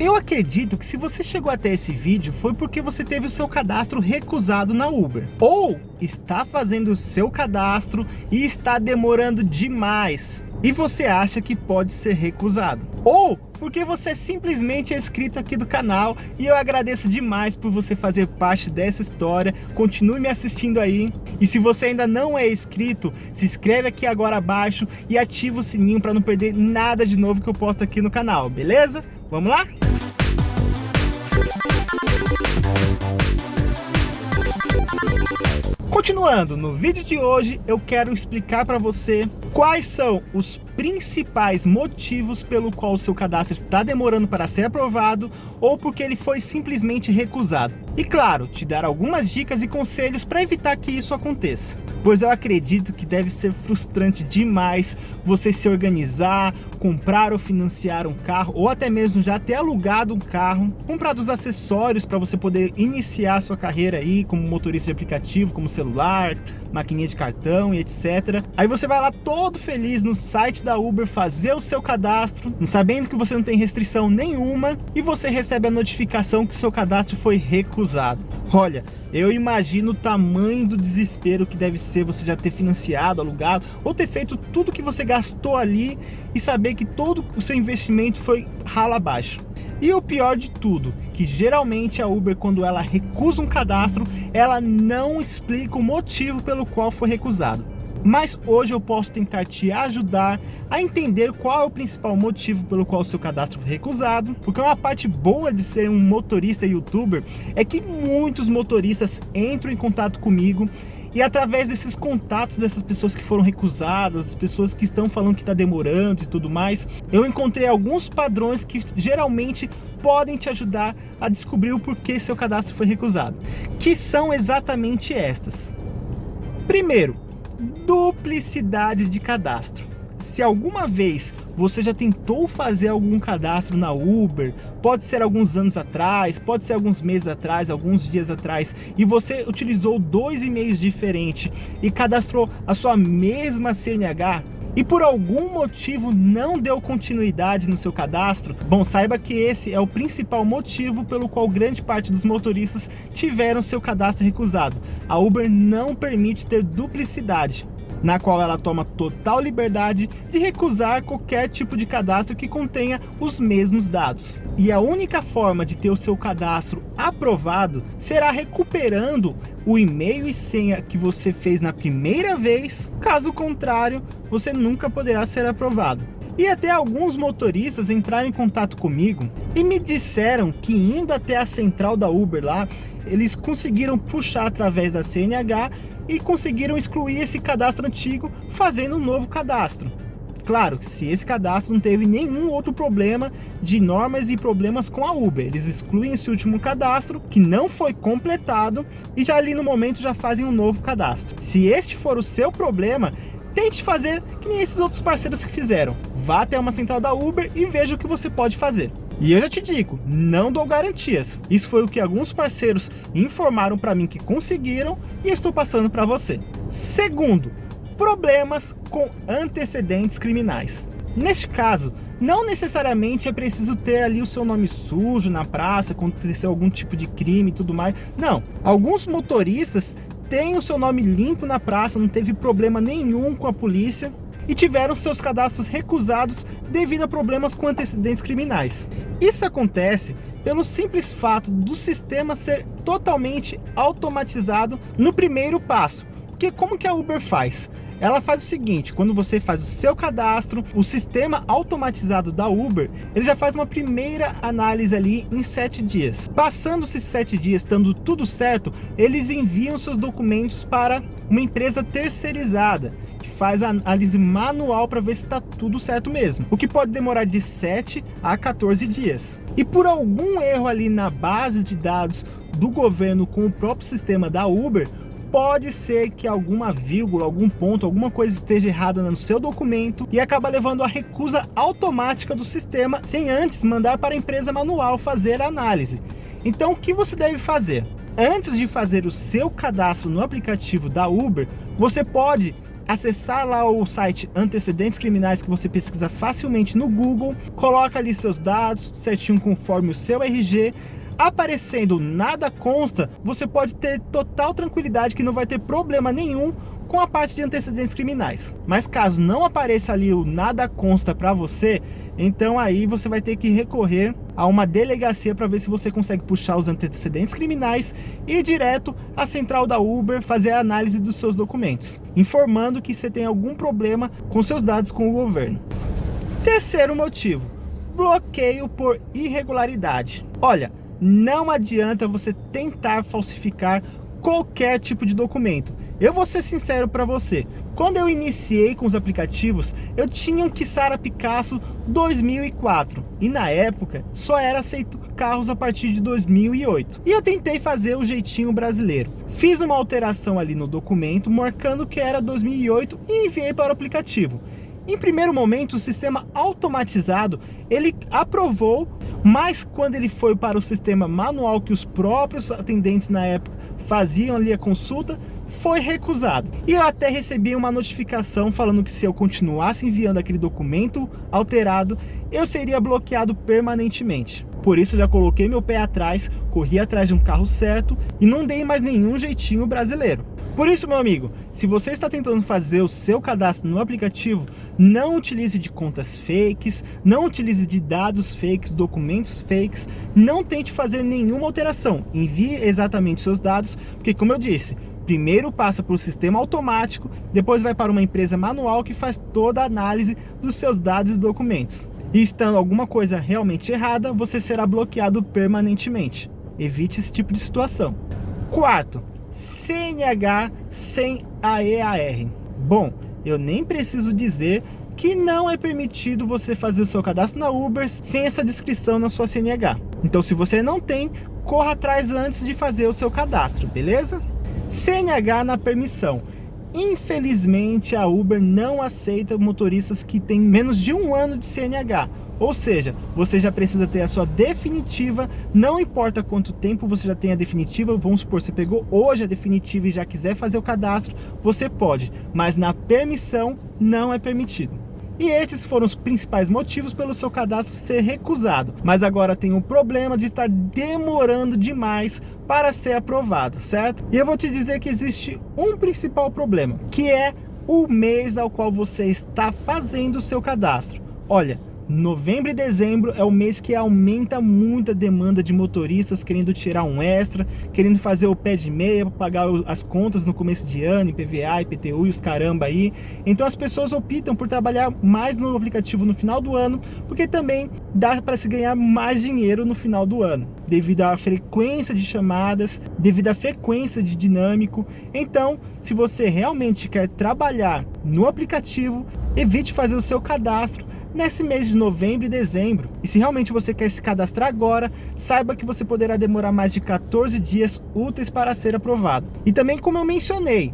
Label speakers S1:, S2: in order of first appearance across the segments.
S1: Eu acredito que se você chegou até esse vídeo foi porque você teve o seu cadastro recusado na Uber. Ou está fazendo o seu cadastro e está demorando demais. E você acha que pode ser recusado. Ou porque você simplesmente é inscrito aqui do canal e eu agradeço demais por você fazer parte dessa história. Continue me assistindo aí. E se você ainda não é inscrito, se inscreve aqui agora abaixo e ativa o sininho para não perder nada de novo que eu posto aqui no canal, beleza? Vamos lá? Continuando, no vídeo de hoje eu quero explicar para você quais são os principais motivos pelo qual o seu cadastro está demorando para ser aprovado ou porque ele foi simplesmente recusado. E claro, te dar algumas dicas e conselhos para evitar que isso aconteça pois eu acredito que deve ser frustrante demais você se organizar, comprar ou financiar um carro, ou até mesmo já ter alugado um carro, comprar os acessórios para você poder iniciar sua carreira aí como motorista de aplicativo, como celular, maquininha de cartão e etc. Aí você vai lá todo feliz no site da Uber fazer o seu cadastro, sabendo que você não tem restrição nenhuma, e você recebe a notificação que seu cadastro foi recusado. Olha, eu imagino o tamanho do desespero que deve ser você já ter financiado, alugado, ou ter feito tudo que você gastou ali e saber que todo o seu investimento foi rala abaixo. E o pior de tudo, que geralmente a Uber, quando ela recusa um cadastro, ela não explica o motivo pelo qual foi recusado. Mas hoje eu posso tentar te ajudar a entender qual é o principal motivo pelo qual o seu cadastro foi recusado, porque uma parte boa de ser um motorista youtuber é que muitos motoristas entram em contato comigo e através desses contatos dessas pessoas que foram recusadas, as pessoas que estão falando que está demorando e tudo mais, eu encontrei alguns padrões que geralmente podem te ajudar a descobrir o porquê seu cadastro foi recusado, que são exatamente estas. Primeiro, duplicidade de cadastro. Se alguma vez você já tentou fazer algum cadastro na Uber, pode ser alguns anos atrás, pode ser alguns meses atrás, alguns dias atrás, e você utilizou dois e-mails diferentes e cadastrou a sua mesma CNH, e por algum motivo não deu continuidade no seu cadastro, bom, saiba que esse é o principal motivo pelo qual grande parte dos motoristas tiveram seu cadastro recusado. A Uber não permite ter duplicidade na qual ela toma total liberdade de recusar qualquer tipo de cadastro que contenha os mesmos dados. E a única forma de ter o seu cadastro aprovado será recuperando o e-mail e senha que você fez na primeira vez, caso contrário, você nunca poderá ser aprovado. E até alguns motoristas entraram em contato comigo e me disseram que indo até a central da Uber lá, eles conseguiram puxar através da CNH e conseguiram excluir esse cadastro antigo fazendo um novo cadastro. Claro, se esse cadastro não teve nenhum outro problema de normas e problemas com a Uber. Eles excluem esse último cadastro, que não foi completado, e já ali no momento já fazem um novo cadastro. Se este for o seu problema, tente fazer que nem esses outros parceiros que fizeram. Vá até uma central da Uber e veja o que você pode fazer. E eu já te digo, não dou garantias. Isso foi o que alguns parceiros informaram para mim que conseguiram e estou passando para você. Segundo, problemas com antecedentes criminais. Neste caso, não necessariamente é preciso ter ali o seu nome sujo na praça, aconteceu algum tipo de crime e tudo mais. Não, alguns motoristas têm o seu nome limpo na praça, não teve problema nenhum com a polícia e tiveram seus cadastros recusados devido a problemas com antecedentes criminais. Isso acontece pelo simples fato do sistema ser totalmente automatizado no primeiro passo. Porque como que a Uber faz? Ela faz o seguinte, quando você faz o seu cadastro, o sistema automatizado da Uber, ele já faz uma primeira análise ali em sete dias. Passando esses sete dias, estando tudo certo, eles enviam seus documentos para uma empresa terceirizada faz a análise manual para ver se está tudo certo mesmo, o que pode demorar de 7 a 14 dias. E por algum erro ali na base de dados do governo com o próprio sistema da Uber, pode ser que alguma vírgula, algum ponto, alguma coisa esteja errada no seu documento e acaba levando a recusa automática do sistema sem antes mandar para a empresa manual fazer a análise. Então o que você deve fazer? Antes de fazer o seu cadastro no aplicativo da Uber, você pode acessar lá o site Antecedentes Criminais que você pesquisa facilmente no Google, coloca ali seus dados certinho conforme o seu RG, aparecendo nada consta, você pode ter total tranquilidade que não vai ter problema nenhum com a parte de antecedentes criminais. Mas caso não apareça ali o nada consta para você, então aí você vai ter que recorrer a uma delegacia para ver se você consegue puxar os antecedentes criminais e ir direto à central da Uber fazer a análise dos seus documentos, informando que você tem algum problema com seus dados com o governo. Terceiro motivo, bloqueio por irregularidade. Olha, não adianta você tentar falsificar qualquer tipo de documento. Eu vou ser sincero para você, quando eu iniciei com os aplicativos, eu tinha um Kissara Picasso 2004 e na época só era aceito carros a partir de 2008. E eu tentei fazer o jeitinho brasileiro. Fiz uma alteração ali no documento marcando que era 2008 e enviei para o aplicativo. Em primeiro momento, o sistema automatizado, ele aprovou, mas quando ele foi para o sistema manual que os próprios atendentes na época faziam ali a consulta, foi recusado. E eu até recebi uma notificação falando que se eu continuasse enviando aquele documento alterado, eu seria bloqueado permanentemente. Por isso já coloquei meu pé atrás, corri atrás de um carro certo e não dei mais nenhum jeitinho brasileiro. Por isso, meu amigo, se você está tentando fazer o seu cadastro no aplicativo, não utilize de contas fakes, não utilize de dados fakes, documentos fakes, não tente fazer nenhuma alteração. Envie exatamente seus dados, porque como eu disse, primeiro passa por um sistema automático, depois vai para uma empresa manual que faz toda a análise dos seus dados e documentos. E estando alguma coisa realmente errada, você será bloqueado permanentemente. Evite esse tipo de situação. Quarto, CNH sem AEAR. Bom, eu nem preciso dizer que não é permitido você fazer o seu cadastro na Uber sem essa descrição na sua CNH. Então se você não tem, corra atrás antes de fazer o seu cadastro, beleza? CNH na permissão. Infelizmente a Uber não aceita motoristas que têm menos de um ano de CNH ou seja, você já precisa ter a sua definitiva, não importa quanto tempo você já tem a definitiva, vamos supor, você pegou hoje a definitiva e já quiser fazer o cadastro, você pode, mas na permissão não é permitido. E esses foram os principais motivos pelo seu cadastro ser recusado. Mas agora tem um problema de estar demorando demais para ser aprovado, certo? E eu vou te dizer que existe um principal problema, que é o mês ao qual você está fazendo o seu cadastro. Olha, Novembro e dezembro é o mês que aumenta muito a demanda de motoristas querendo tirar um extra, querendo fazer o pé de meia para pagar as contas no começo de ano, IPVA, IPTU e os caramba aí. Então as pessoas optam por trabalhar mais no aplicativo no final do ano, porque também dá para se ganhar mais dinheiro no final do ano, devido à frequência de chamadas, devido à frequência de dinâmico. Então, se você realmente quer trabalhar no aplicativo, evite fazer o seu cadastro nesse mês de novembro e dezembro. E se realmente você quer se cadastrar agora, saiba que você poderá demorar mais de 14 dias úteis para ser aprovado. E também como eu mencionei,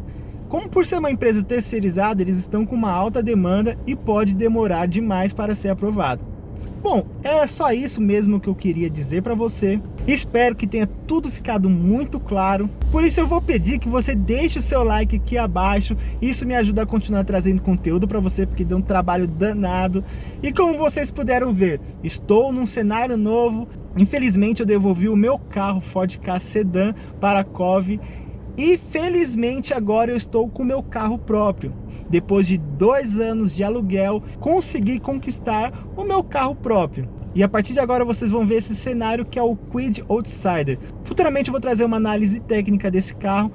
S1: como por ser uma empresa terceirizada, eles estão com uma alta demanda e pode demorar demais para ser aprovado. Bom, é só isso mesmo que eu queria dizer para você. Espero que tenha tudo ficado muito claro. Por isso eu vou pedir que você deixe o seu like aqui abaixo. Isso me ajuda a continuar trazendo conteúdo para você, porque deu um trabalho danado. E como vocês puderam ver, estou num cenário novo. Infelizmente eu devolvi o meu carro Ford Ka Sedan para a Cove. E felizmente agora eu estou com meu carro próprio depois de dois anos de aluguel, consegui conquistar o meu carro próprio. E a partir de agora vocês vão ver esse cenário que é o Quid Outsider. Futuramente eu vou trazer uma análise técnica desse carro,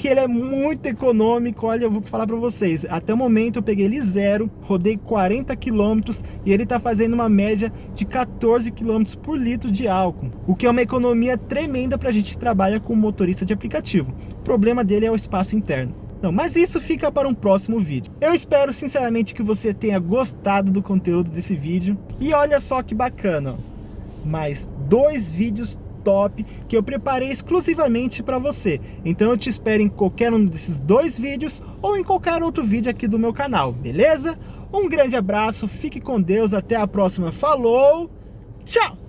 S1: que ele é muito econômico, olha, eu vou falar para vocês, até o momento eu peguei ele zero, rodei 40 km e ele está fazendo uma média de 14 km por litro de álcool, o que é uma economia tremenda para a gente que trabalha com motorista de aplicativo. O problema dele é o espaço interno. Não, mas isso fica para um próximo vídeo. Eu espero sinceramente que você tenha gostado do conteúdo desse vídeo. E olha só que bacana, mais dois vídeos top que eu preparei exclusivamente para você. Então eu te espero em qualquer um desses dois vídeos ou em qualquer outro vídeo aqui do meu canal, beleza? Um grande abraço, fique com Deus, até a próxima, falou, tchau!